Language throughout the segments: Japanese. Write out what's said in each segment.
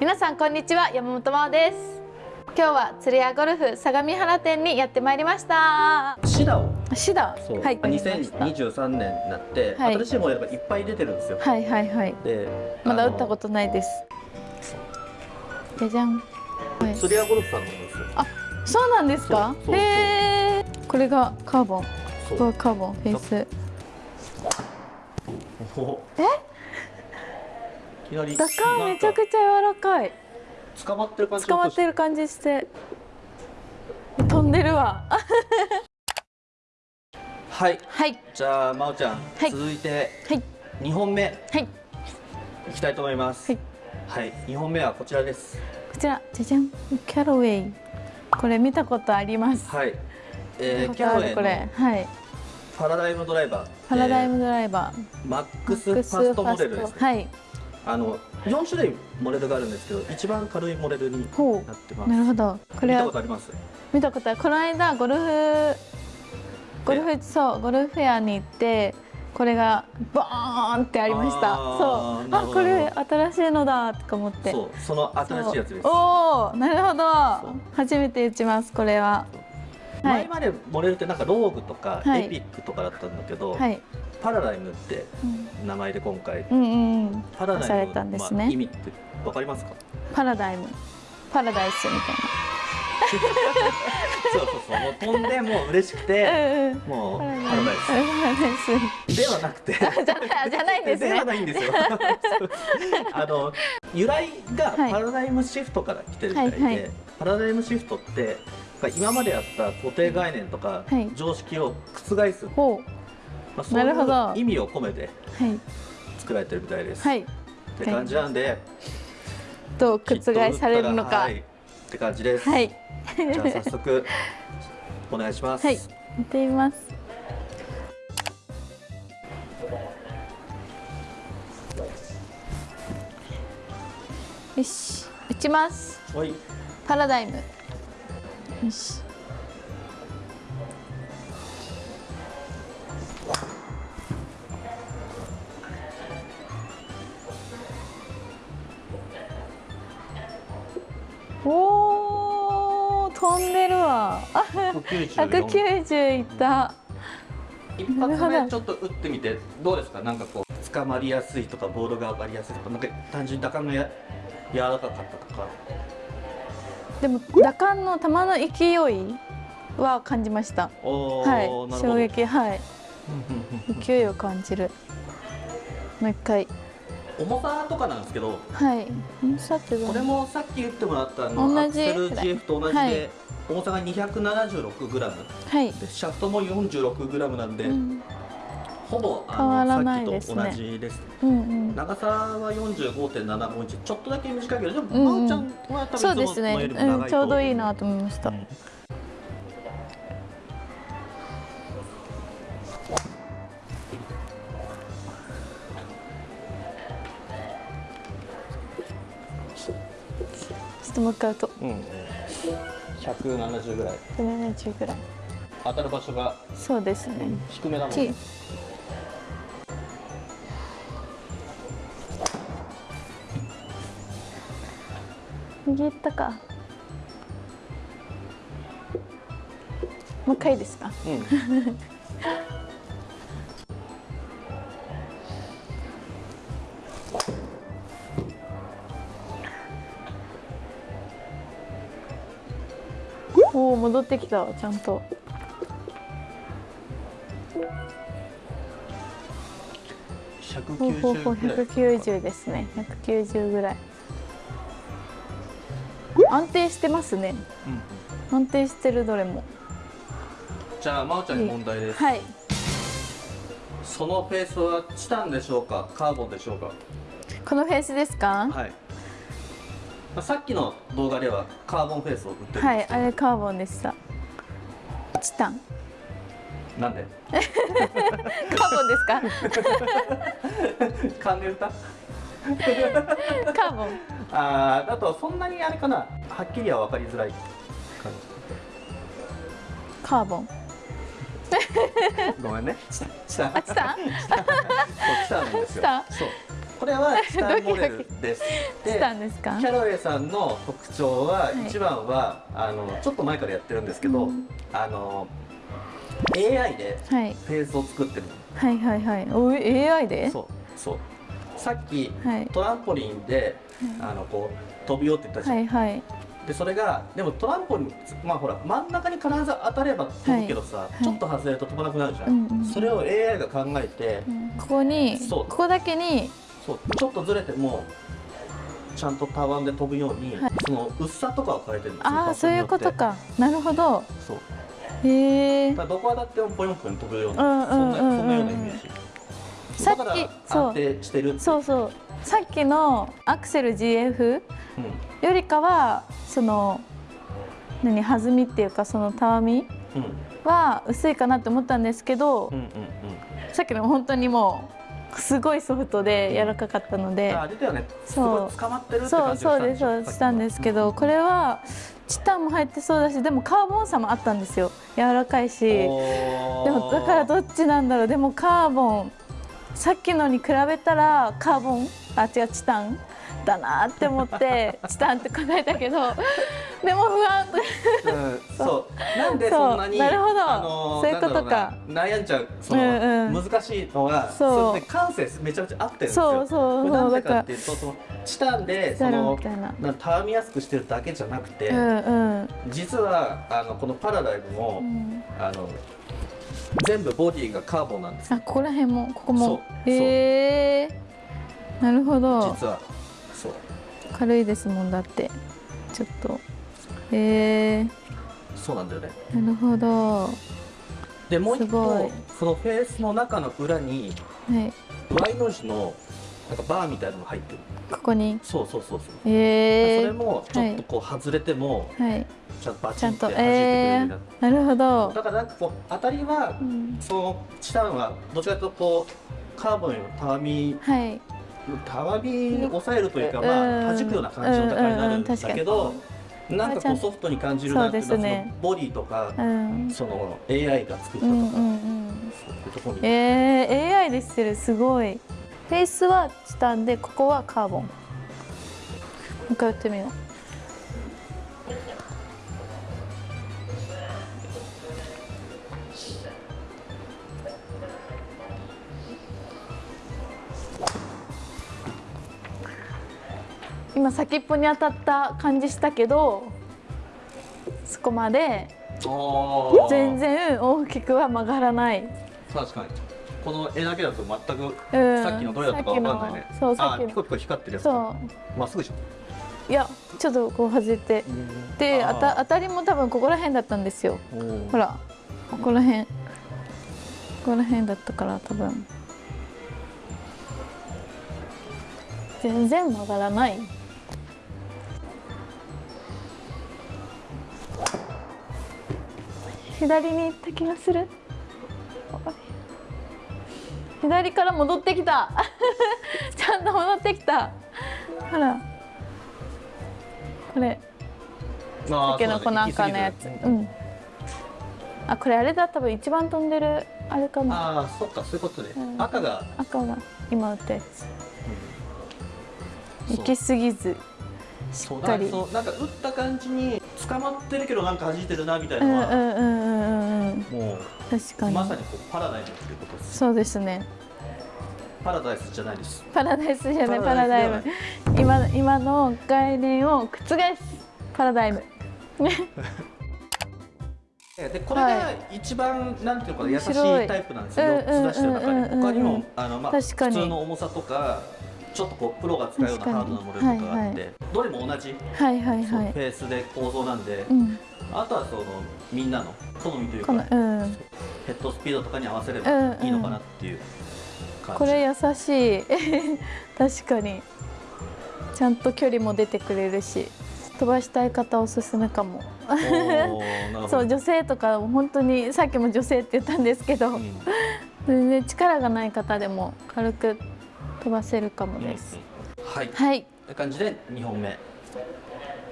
皆さんこんにちは山本真央です。今日は釣り屋ゴルフ相模原店にやってまいりました。シダを。シダ？そう、はい。2023年になって、はい。新しいモデルがいっぱい出てるんですよ、はいはいはい。でまだ打ったことないです。じゃじゃん。はい。釣り屋ゴルフさんなんですよ。あそうなんですか？へえこれがカーボン。そう。カーボンフェイス。お。え？いきなり打感めちゃくちゃ柔らかい。捕まってる感じ。捕まってる感じして。飛んでるわ。はい。はい。じゃあ真央ちゃん、はい。続いてはい。2本目。はい。いきたいと思います。はい。はい、2本目はこちらです。こちら。じゃじゃん。キャロウェイ。これ見たことあります。はい、えー、キャロウェイのれ。はい。パラダイムドライバー。パラダイムドライバー。マックスファストモデルですね。はいあの4種類モデルがあるんですけど一番軽いモデルにほなってます。うなるほど。これ見たはことあります？見たことある。この間ゴルフゴルフそうゴルフフェアに行ってこれがバーンってありました。そう。あこれ新しいのだとか思って。そうその新しいやつです。おおなるほど。初めて打ちますこれは。はい。前までモデルってなんかローグとかはい。エピックとかだったんだけど、はい、パラダイムってうん、名前で今回うんうんうん。パラダイムされたんですね。まあ、意味ってわかりますか？パラダイム。パラダイスみ そうそうそうもう飛んでもう嬉しくたいなてうんうん。もうパラダイス。ではなくて。スじゃないですではねないんですよ。あの由来がはい。パラダイムシフトから来てるみたいで、はいはい。パラダイムシフトって今まであった固定概念とかはい。常識を覆す、まあ、そうなるほどいう意味を込めてはい。作られてるみたいです、はい。って感じなんで、どう覆されるのか。はい、って感じです、はい。じゃあ早速お願いします、はい。見てみます。よし。打ちます。はい。パラダイム。よしおー飛んでるわ。あ194 190いった。一発目ちょっと打ってみてどうですか？なんかこう捕まりやすいとかボールが上がりやすいとかなんか単純に打感がや柔らかかったとか。でも打感の球の勢いは感じました。おー、はい。衝撃はい。勢いを感じる。もう一回重さとかなんですけどはい。重さってこれもさっき打ってもらったあの同じ。アクセル GF と同じで、はい。重さが 276g はい、でシャフトも 46g なんで、うん、ほぼあのねさっきと同じですうんうん。長さは45.75インチ。ちょっとだけ短いけどでも、うんうん。まおちゃんはものよりも長いと思うん、ちょうどいいなと思いました、うんちょっともう一回とう。んうん、170ぐらい。170ぐらい。当たる場所が？そうですね。低めなのちで右行ったか。もう一回ですか？うん 戻ってきたわちゃんと。ほうほうほう190ぐらい190ですね。190ぐらい。安定してますね。うんうん。安定してるどれも。じゃあ真央ちゃんに問題です、はい。そのフェースはチタンでしょうかカーボンでしょうか？このフェースですか？はい、まあ、さっきの動画ではカーボンフェースを売ってるはいあれカーボンでした。チタン。なんで？カーボンですか？で歌 カーボン。あーだとそんなにあれかな？はっきりは分かりづらい。感カーボン。じごめんね。チタン。チタン。あチタンチタン。そうこれは チタンモデルです。でキャロウェイさんの特徴は、はい。一番はあのちょっと前からやってるんですけど、うん。あの AI ではい。フェースを作ってるはいはいはい。おい AI で？そうそう。さっきはい。トランポリンで、あのこう飛びようって言ったじゃん、はいはい。でそれがでもトランポリンまあほら真ん中に必ず当たれば飛ぶけどさ、い。ちょっと外れると飛ばなくなるじゃん、うんうんそれを AI が考えて、うん。ここにここだけにそうちょっとずれてもちゃんとたわんで飛ぶように、はい。その薄さとかを変えてるんですよ。ああそういうことか。なるほど。てそう。へえどこ当たってもポヨンポヨン飛ぶような、うんうんそんなうんうん。そんなようなイメージ。さっきそう安定してるそうそう。さっきのアクセル GF うん。よりかはその何弾みっていうかそのたわみうん。は薄いかなって思ったんですけど、うんうんうん。さっきの本当にもうすごいソフトで柔らかかったので、そう。捕まってるそうそうですそうです。したんですけどこれはチタンも入ってそうだしでもカーボンさもあったんですよ。柔らかいし。でもだからどっちなんだろう。でもカーボンさっきのに比べたらカーボン？あ違うチタン？だなって思って チタンって答えたけどでも不安。うん、そう。なんでそんなになるほど。あのそういうことか。悩んじゃうその、うんうん。難しいのはそう。れって感性めちゃめちゃ合ってるんですよ。そうそうなんでだかっていうとそのチタンでそのな。なたわみやすくしてるだけじゃなくて、うんうん。実はあのこのパラダイムも、うん。あの全部ボディがカーボンなんですよ。あここら辺もここも。そう。へえなるほど。実はそう。軽いですもんだって。ちょっと。へえそうなんだよね。なるほど。はでもう一個い。そのフェースの中の裏にい。Y の字のなんかバーみたいなのが入ってる。ここに？そうそうそうそう。へえそれもちょっとこう外れても、はい。ちゃんとバチンって弾いてくれるえようになってー、なるほど。だからなんかこう当たりはうん。そのチタンはどちらかというとこうカーボンよりもたわみはいたわみを抑えるというか、うん。まあ弾くような感じの高いになるんだけど、なんかこうんソフトに感じるなっていうのはね。のボディとか、うん。その AI が作ったとか、うんうんうんそういうところに、えー、AI でしてる？すごい。フェイスはチタンでここはカーボン。もう一回やってみよう今先っぽに当たった感じしたけどそこまで全然大きくは曲がらない。確かに。この絵だけだと全く、うん。さっきのどれだったかわかんないね。そうさっきピコピコ光ってるやつそまっすぐじゃん。ういやちょっとこう外れて。であた当たりも多分ここら辺だったんですよ。ほらここら辺。ここら辺だったから多分。全然曲がらない左に行った気がする。左から戻ってきた。ちゃんと戻ってきた。ほら。これ。けのこなんかのやつ。そうだね。うん。あこれあれだ。多分一番飛んでる。あれかも。ああそっか。そういうことで、うん。赤が、赤が今打ったやつ。そう。行き過ぎず。しっかり。そうなんか打った感じに捕まってるけどなんか弾いてるなみたいうんなのは、うんうんうんうんうん。も確かに。うまさにこうパラダイスっていうことですそうですね。パラダイスじゃないです。パラダイスじゃないパパララダイダイスム。今今の概念を覆すパラダイム。でこれが一番、なんていうのかな優しいタイプなんですよ。うん4つ出してる中うんうんうんうん。に他にもあの、まあ、普通の重さとかちょっとこうプロが使うようなハードなモデルとかがあって、はいはい。どれも同じ、はいはいはい。フェースで構造なんで、うん。あとはそのみんなの好みというこかのうん。ヘッドスピードとかに合わせればうんうん。いいのかなっていう感じ、これ優しい。確かに。ちゃんと距離も出てくれるし飛ばしたい方おすすめかも。そう女性とか本当にさっきも女性って言ったんですけど、うん。全然力がない方でも軽く飛ばせるかもです、はい、はい。という感じで2本目。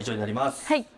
以上になります。はい